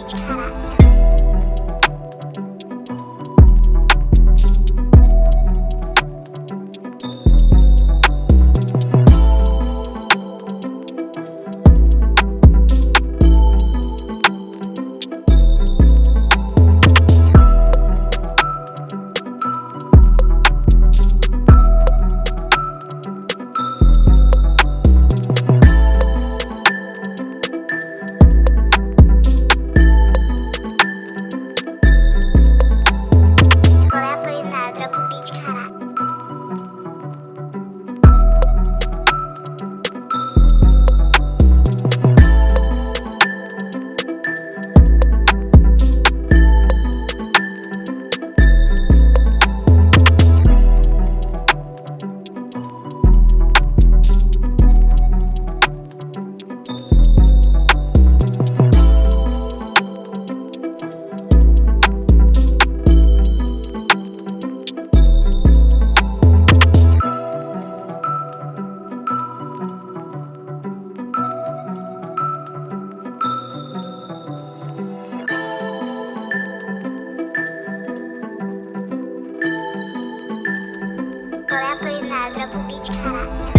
each product. back.